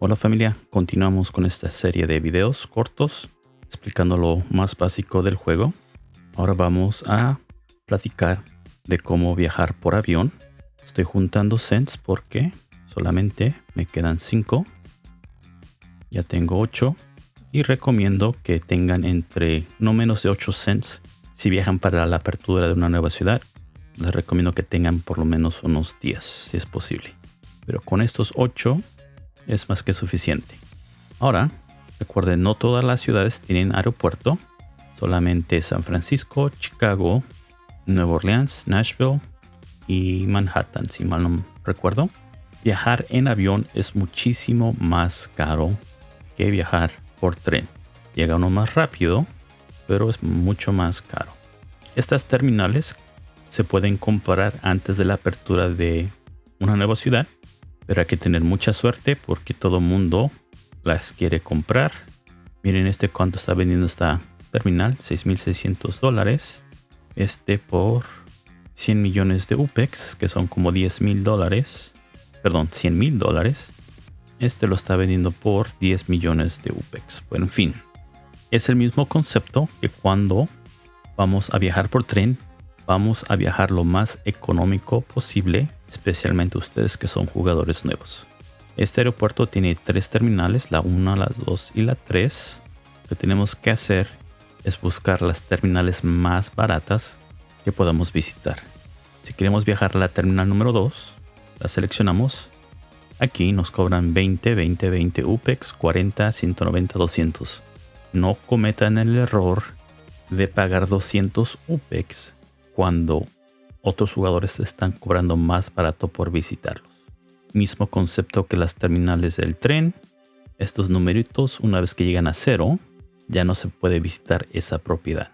Hola familia, continuamos con esta serie de videos cortos explicando lo más básico del juego. Ahora vamos a platicar de cómo viajar por avión. Estoy juntando cents porque solamente me quedan 5. Ya tengo 8 y recomiendo que tengan entre no menos de 8 cents si viajan para la apertura de una nueva ciudad. Les recomiendo que tengan por lo menos unos 10 si es posible. Pero con estos 8 es más que suficiente. Ahora, recuerden, no todas las ciudades tienen aeropuerto. Solamente San Francisco, Chicago, Nueva Orleans, Nashville y Manhattan, si mal no recuerdo. Viajar en avión es muchísimo más caro que viajar por tren. Llega uno más rápido, pero es mucho más caro. Estas terminales se pueden comprar antes de la apertura de una nueva ciudad, pero hay que tener mucha suerte porque todo mundo las quiere comprar. Miren este cuánto está vendiendo esta terminal, 6.600 dólares. Este por 100 millones de UPEX, que son como 10 mil dólares. Perdón, 100 mil dólares. Este lo está vendiendo por 10 millones de UPEX. Bueno, en fin. Es el mismo concepto que cuando vamos a viajar por tren, vamos a viajar lo más económico posible, especialmente ustedes que son jugadores nuevos. Este aeropuerto tiene tres terminales, la 1, la 2 y la 3. Lo que tenemos que hacer es buscar las terminales más baratas que podamos visitar. Si queremos viajar a la terminal número 2, la seleccionamos. Aquí nos cobran 20, 20, 20 UPEX, 40, 190, 200. No cometan el error de pagar 200 UPEX cuando otros jugadores están cobrando más barato por visitarlos. Mismo concepto que las terminales del tren. Estos numeritos, una vez que llegan a cero, ya no se puede visitar esa propiedad.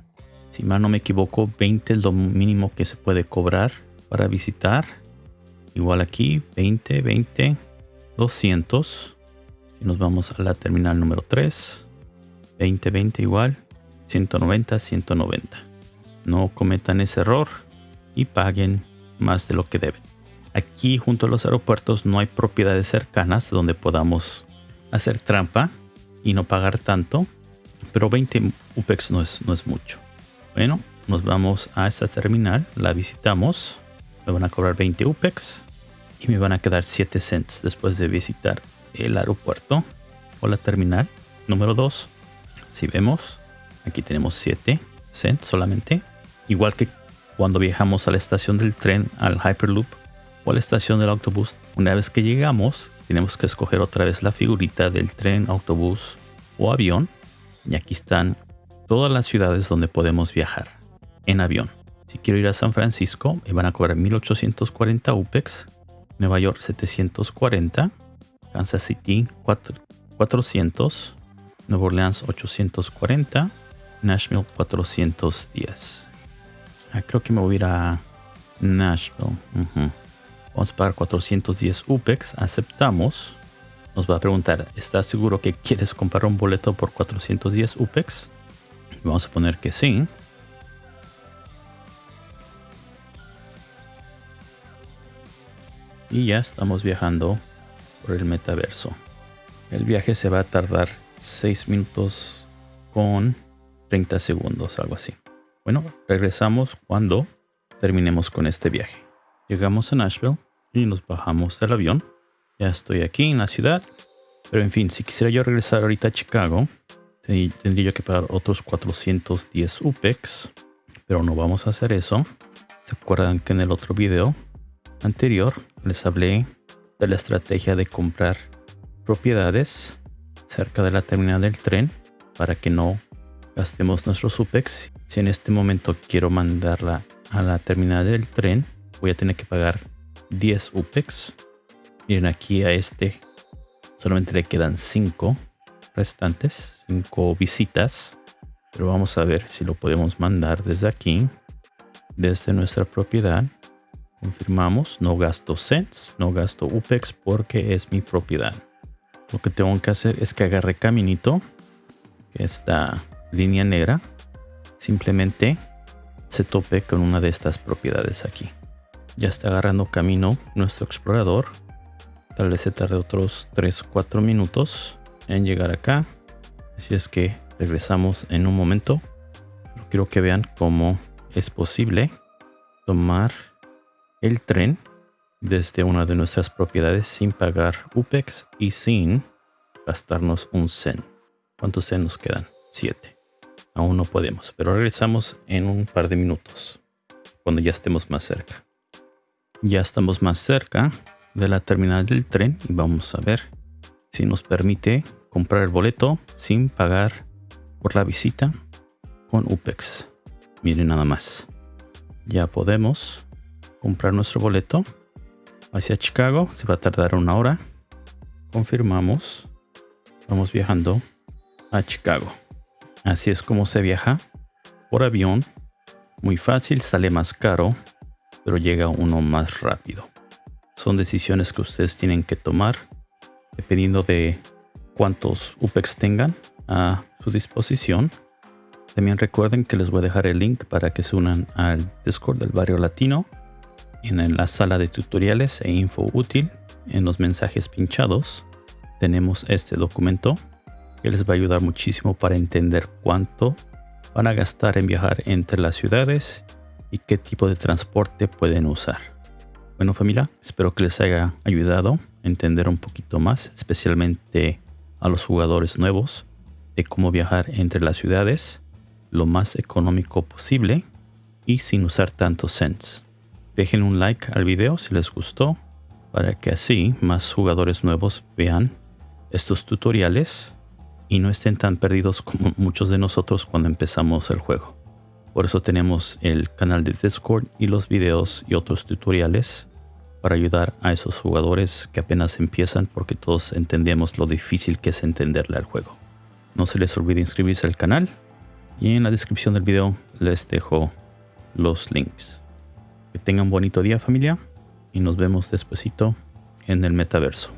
Si mal no me equivoco, 20 es lo mínimo que se puede cobrar para visitar. Igual aquí, 20, 20, 200. Y nos vamos a la terminal número 3. 20, 20 igual. 190, 190. No cometan ese error y paguen más de lo que deben. Aquí junto a los aeropuertos no hay propiedades cercanas donde podamos hacer trampa y no pagar tanto pero 20 UPEX no es, no es mucho. Bueno, nos vamos a esta terminal, la visitamos, me van a cobrar 20 UPEX y me van a quedar 7 cents después de visitar el aeropuerto o la terminal número 2. Si vemos, aquí tenemos 7 cents solamente, igual que cuando viajamos a la estación del tren, al Hyperloop o a la estación del autobús. Una vez que llegamos, tenemos que escoger otra vez la figurita del tren, autobús o avión y aquí están todas las ciudades donde podemos viajar en avión. Si quiero ir a San Francisco, me van a cobrar 1840 UPEX, Nueva York 740, Kansas City 400, Nueva Orleans 840, Nashville 410. Ah, creo que me voy a ir a Nashville. Vamos a pagar 410 UPEX, aceptamos nos va a preguntar, ¿estás seguro que quieres comprar un boleto por 410 UPEX? Vamos a poner que sí. Y ya estamos viajando por el metaverso. El viaje se va a tardar 6 minutos con 30 segundos, algo así. Bueno, regresamos cuando terminemos con este viaje. Llegamos a Nashville y nos bajamos del avión. Ya estoy aquí en la ciudad. Pero en fin, si quisiera yo regresar ahorita a Chicago, tendría que pagar otros 410 UPEX. Pero no vamos a hacer eso. ¿Se acuerdan que en el otro video anterior les hablé de la estrategia de comprar propiedades cerca de la terminal del tren para que no gastemos nuestros UPEX? Si en este momento quiero mandarla a la terminal del tren, voy a tener que pagar 10 UPEX Miren aquí a este solamente le quedan 5 restantes, 5 visitas. Pero vamos a ver si lo podemos mandar desde aquí, desde nuestra propiedad. Confirmamos, no gasto cents, no gasto UPEX porque es mi propiedad. Lo que tengo que hacer es que agarre caminito, que esta línea negra, simplemente se tope con una de estas propiedades aquí. Ya está agarrando camino nuestro explorador Tal vez se tarde otros 3-4 minutos en llegar acá. Así es que regresamos en un momento. quiero que vean cómo es posible tomar el tren desde una de nuestras propiedades sin pagar UPEX y sin gastarnos un CEN. ¿Cuántos CEN nos quedan? 7. Aún no podemos, pero regresamos en un par de minutos, cuando ya estemos más cerca. Ya estamos más cerca de la terminal del tren y vamos a ver si nos permite comprar el boleto sin pagar por la visita con UPEX. Miren nada más. Ya podemos comprar nuestro boleto hacia Chicago. Se va a tardar una hora. Confirmamos. Vamos viajando a Chicago. Así es como se viaja por avión. Muy fácil, sale más caro, pero llega uno más rápido. Son decisiones que ustedes tienen que tomar dependiendo de cuántos UPEX tengan a su disposición. También recuerden que les voy a dejar el link para que se unan al Discord del Barrio Latino en la sala de tutoriales e info útil en los mensajes pinchados tenemos este documento que les va a ayudar muchísimo para entender cuánto van a gastar en viajar entre las ciudades y qué tipo de transporte pueden usar. Bueno familia, espero que les haya ayudado a entender un poquito más, especialmente a los jugadores nuevos, de cómo viajar entre las ciudades lo más económico posible y sin usar tantos cents. Dejen un like al video si les gustó para que así más jugadores nuevos vean estos tutoriales y no estén tan perdidos como muchos de nosotros cuando empezamos el juego. Por eso tenemos el canal de Discord y los videos y otros tutoriales para ayudar a esos jugadores que apenas empiezan porque todos entendemos lo difícil que es entenderle al juego. No se les olvide inscribirse al canal y en la descripción del video les dejo los links. Que tengan bonito día familia y nos vemos despuesito en el metaverso.